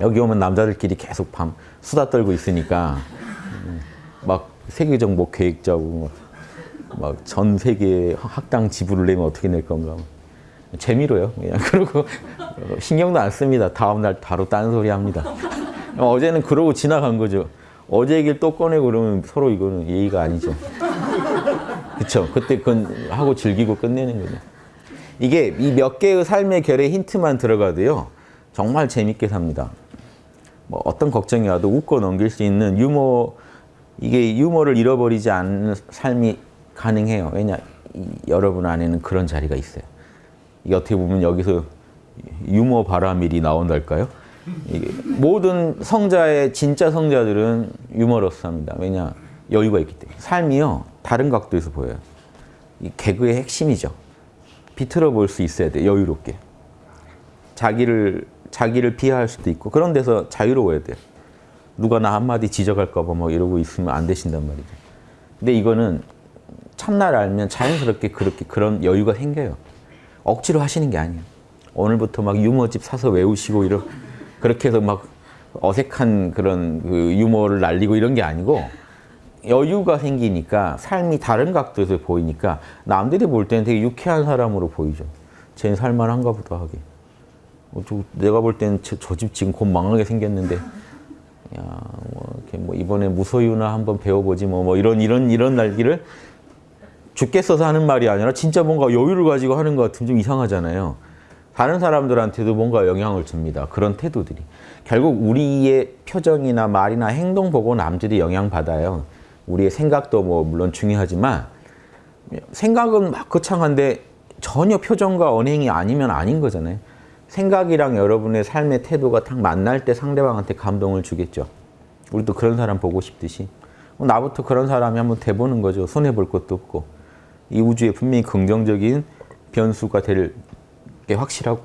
여기 오면 남자들끼리 계속 밤 수다 떨고 있으니까 음, 막 세계 정복 계획 짜고 막 전 세계 학당 지불을 내면 어떻게 낼 건가. 재미로요. 그냥 그러고 신경도 안 씁니다. 다음 날 바로 딴 소리 합니다. 어제는 그러고 지나간 거죠. 어제 얘기를 또 꺼내고 그러면 서로 이거는 예의가 아니죠. 그쵸? 그때 그건 하고 즐기고 끝내는 거죠. 이게 이 몇 개의 삶의 결의 힌트만 들어가도요. 정말 재밌게 삽니다 뭐 어떤 걱정이 와도 웃고 넘길 수 있는 유머 이게 유머를 잃어버리지 않는 삶이 가능해요. 왜냐 이, 여러분 안에는 그런 자리가 있어요. 이게 어떻게 보면 여기서 유머 바라밀이 나온달까요? 모든 성자의 진짜 성자들은 유머러스합니다. 왜냐 여유가 있기 때문에 삶이요 다른 각도에서 보여요. 이 개그의 핵심이죠. 비틀어 볼 수 있어야 돼 여유롭게. 자기를 자기를 비하할 수도 있고 그런 데서 자유로워야 돼요. 누가 나 한마디 지적할까 봐뭐 이러고 있으면 안 되신단 말이죠. 근데 이거는 참나를 알면 자연스럽게 그렇게 그런 여유가 생겨요. 억지로 하시는 게 아니에요. 오늘부터 막 유머집 사서 외우시고 이런 그렇게 해서 막 어색한 그런 그 유머를 날리고 이런 게 아니고 여유가 생기니까 삶이 다른 각도에서 보이니까 남들이 볼 때는 되게 유쾌한 사람으로 보이죠. 쟤는 살만한가 보다 하게. 어, 저, 내가 볼 때는 저집 지금 곧 망하게 생겼는데 야, 뭐, 이렇게 뭐 이번에 무소유나 한번 배워보지 뭐, 뭐 이런 이런 이런 날기를 죽겠어서 하는 말이 아니라 진짜 뭔가 여유를 가지고 하는 것 같으면 좀 이상하잖아요. 다른 사람들한테도 뭔가 영향을 줍니다. 그런 태도들이. 결국 우리의 표정이나 말이나 행동 보고 남들이 영향받아요. 우리의 생각도 뭐 물론 중요하지만 생각은 막 거창한데 전혀 표정과 언행이 아니면 아닌 거잖아요. 생각이랑 여러분의 삶의 태도가 딱 만날 때 상대방한테 감동을 주겠죠. 우리도 그런 사람 보고 싶듯이 나부터 그런 사람이 한번 돼보는 거죠. 손해볼 것도 없고 이 우주에 분명히 긍정적인 변수가 될 게 확실하고